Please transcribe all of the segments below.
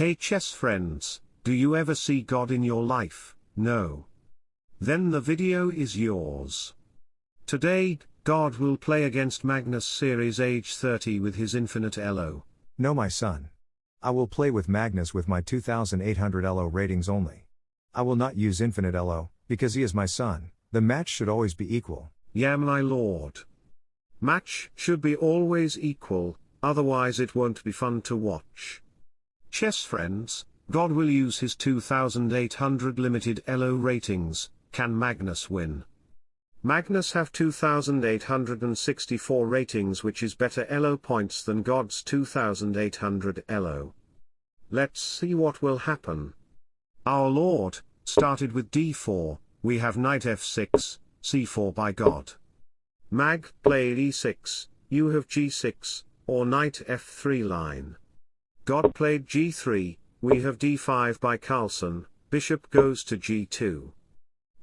Hey chess friends, do you ever see God in your life? No. Then the video is yours. Today, God will play against Magnus Series age 30 with his infinite elo. No, my son. I will play with Magnus with my 2800 elo ratings only. I will not use infinite elo, because he is my son. The match should always be equal. Yeah, my lord. Match should be always equal, otherwise it won't be fun to watch. Chess friends, God will use his 2800 limited elo ratings, can Magnus win? Magnus have 2864 ratings which is better elo points than God's 2800 elo. Let's see what will happen. Our Lord, started with d4, we have knight f6, c4 by God. Mag played e6, you have g6, or knight f3 line. God played g3, we have d5 by Carlsen, bishop goes to g2.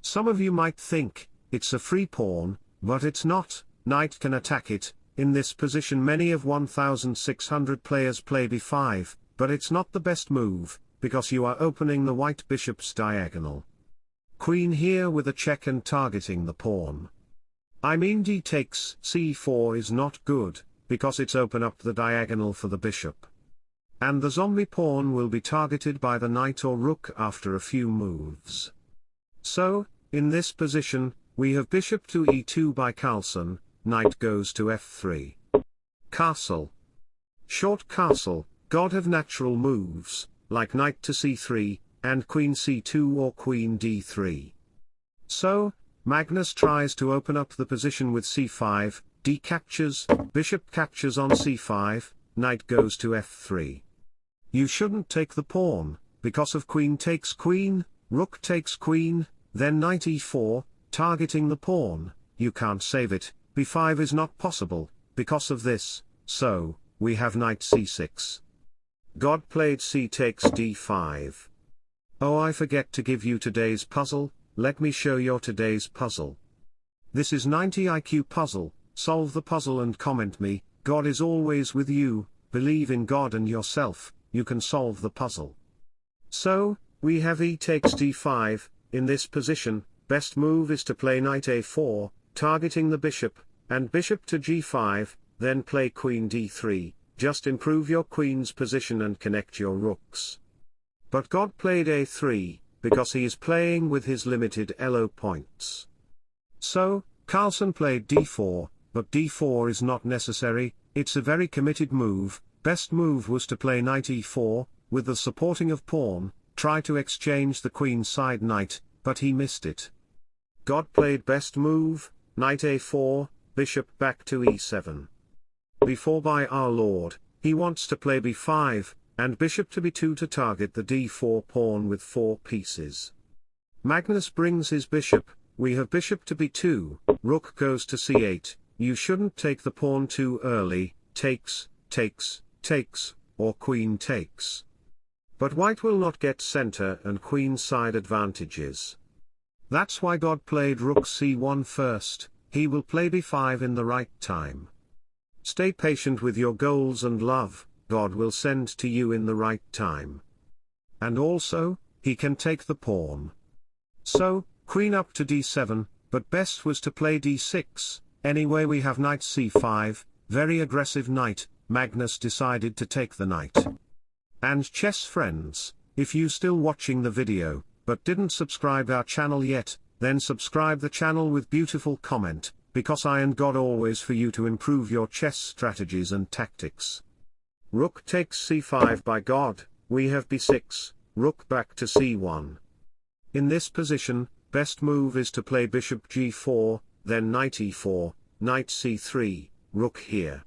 Some of you might think, it's a free pawn, but it's not, knight can attack it, in this position many of 1600 players play b5, but it's not the best move, because you are opening the white bishop's diagonal. Queen here with a check and targeting the pawn. I mean d takes c4 is not good, because it's open up the diagonal for the bishop. And the zombie pawn will be targeted by the knight or rook after a few moves. So, in this position, we have bishop to e2 by Carlsen, knight goes to f3. Castle. Short castle, god have natural moves, like knight to c3, and queen c2 or queen d3. So, Magnus tries to open up the position with c5, d captures, bishop captures on c5, knight goes to f3. You shouldn't take the pawn, because of queen takes queen, rook takes queen, then knight e4, targeting the pawn, you can't save it, b5 is not possible, because of this, so, we have knight c6. God played c takes d5. Oh I forget to give you today's puzzle, let me show your today's puzzle. This is 90 IQ puzzle, solve the puzzle and comment me, God is always with you, believe in God and yourself, you can solve the puzzle. So, we have e takes d5, in this position, best move is to play knight a4, targeting the bishop, and bishop to g5, then play queen d3, just improve your queen's position and connect your rooks. But God played a3, because he is playing with his limited elo points. So, Carlsen played d4, but d4 is not necessary, it's a very committed move, Best move was to play knight e4, with the supporting of pawn, try to exchange the queen side knight, but he missed it. God played best move, knight a4, bishop back to e7. b4 by our lord, he wants to play b5, and bishop to b2 to target the d4 pawn with four pieces. Magnus brings his bishop, we have bishop to b2, rook goes to c8, you shouldn't take the pawn too early, takes, takes, takes, or queen takes. But white will not get center and queen side advantages. That's why God played rook c1 first, he will play b5 in the right time. Stay patient with your goals and love, God will send to you in the right time. And also, he can take the pawn. So, queen up to d7, but best was to play d6, anyway we have knight c5, very aggressive knight, Magnus decided to take the knight. And chess friends, if you still watching the video, but didn't subscribe our channel yet, then subscribe the channel with beautiful comment, because I and God always for you to improve your chess strategies and tactics. Rook takes c5 by God, we have b6, rook back to c1. In this position, best move is to play bishop g4, then knight e4, knight c3, rook here.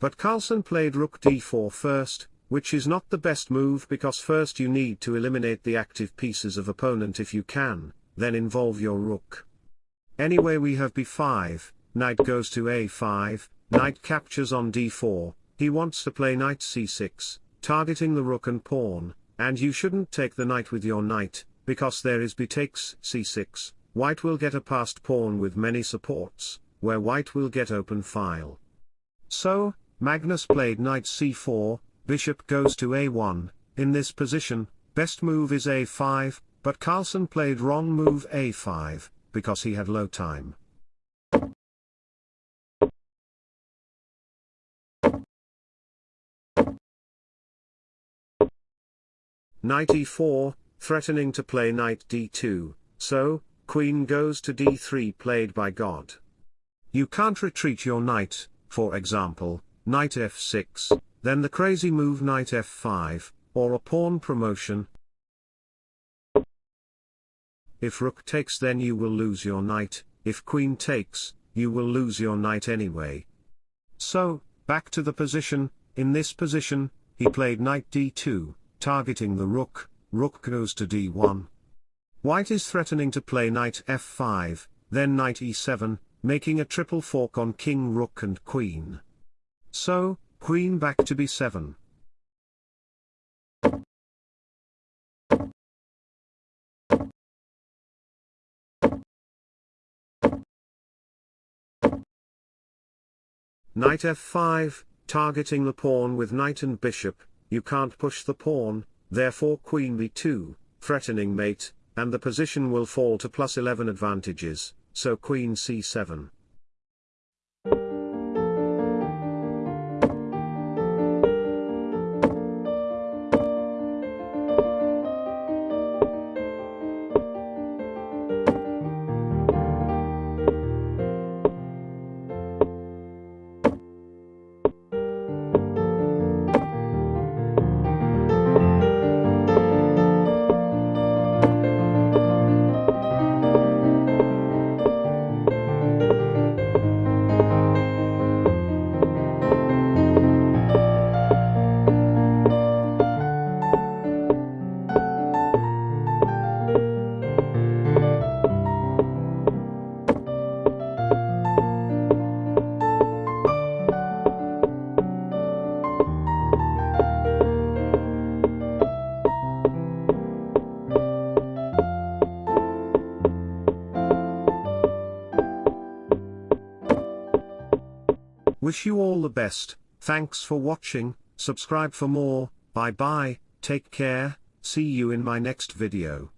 But Carlsen played rook d4 first, which is not the best move because first you need to eliminate the active pieces of opponent if you can, then involve your rook. Anyway we have b5, knight goes to a5, knight captures on d4, he wants to play knight c6, targeting the rook and pawn, and you shouldn't take the knight with your knight, because there is b takes c6, white will get a passed pawn with many supports, where white will get open file. So, Magnus played knight c4, bishop goes to a1, in this position, best move is a5, but Carlsen played wrong move a5, because he had low time. Knight e4, threatening to play knight d2, so, queen goes to d3 played by God. You can't retreat your knight, for example, knight f6, then the crazy move knight f5, or a pawn promotion. If rook takes then you will lose your knight, if queen takes, you will lose your knight anyway. So, back to the position, in this position, he played knight d2, targeting the rook, rook goes to d1. White is threatening to play knight f5, then knight e7, making a triple fork on king rook and queen. So, queen back to b7. Knight f5, targeting the pawn with knight and bishop, you can't push the pawn, therefore queen b2, threatening mate, and the position will fall to plus 11 advantages, so queen c7. Wish you all the best, thanks for watching, subscribe for more, bye bye, take care, see you in my next video.